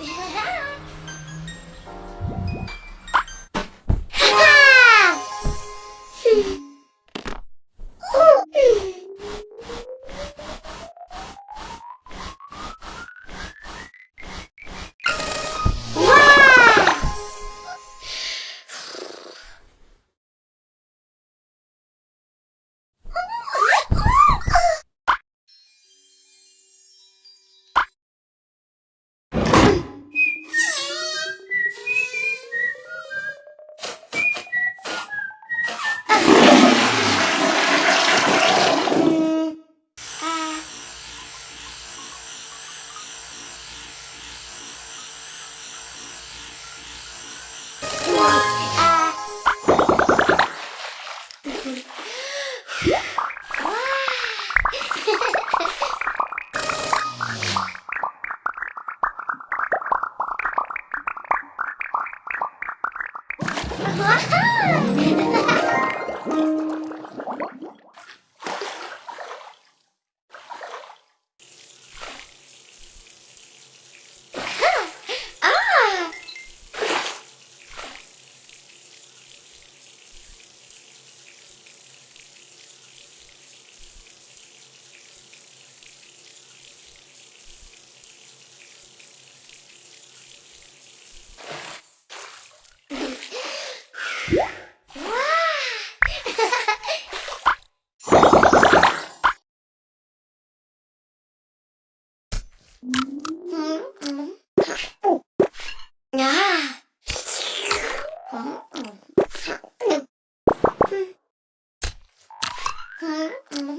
Yeah. Wow! Hmm.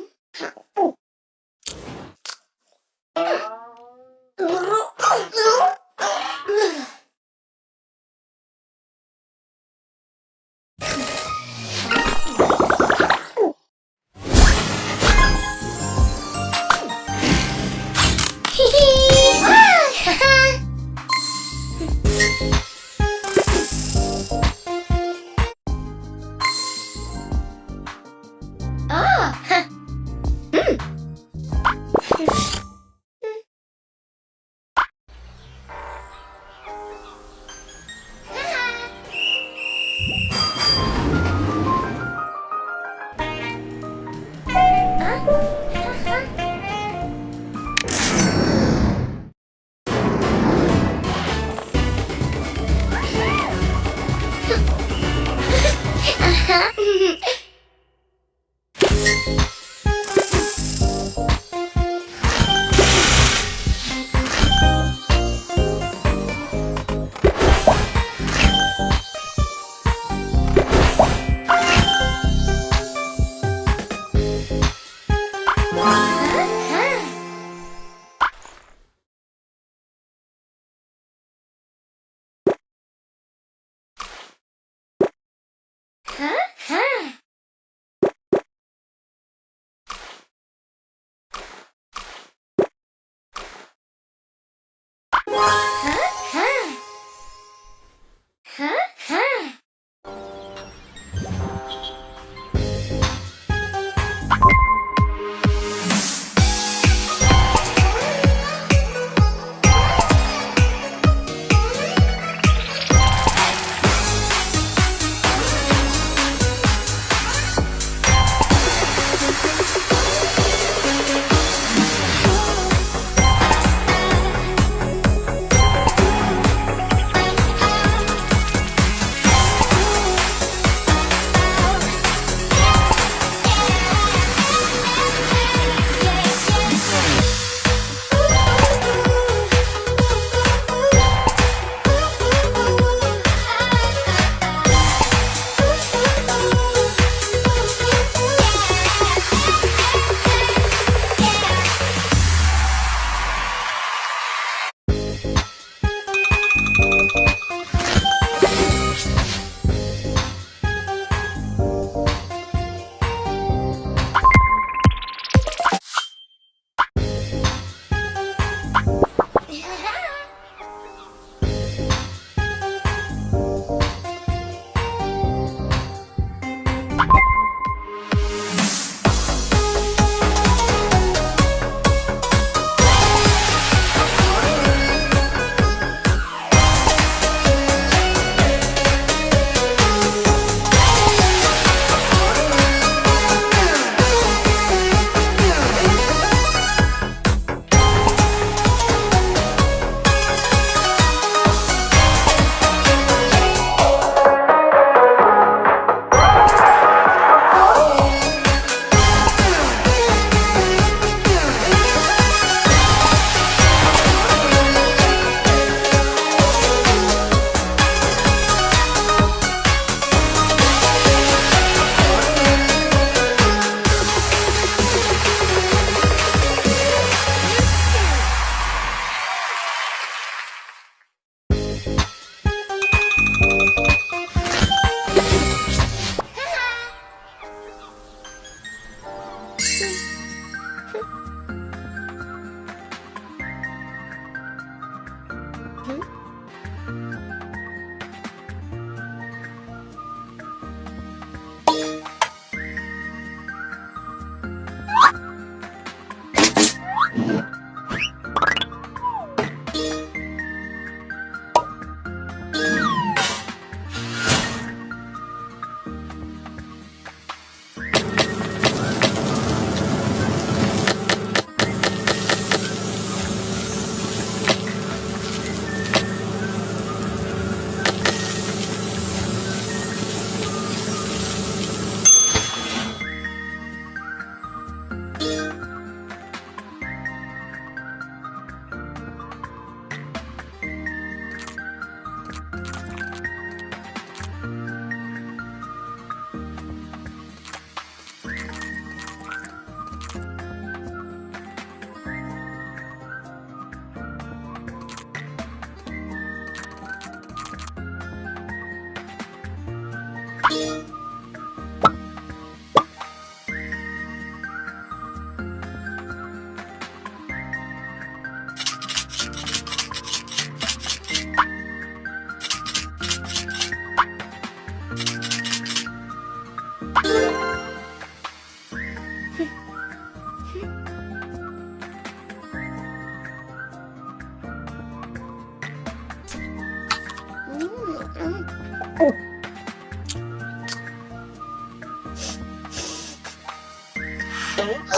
Mm-hmm.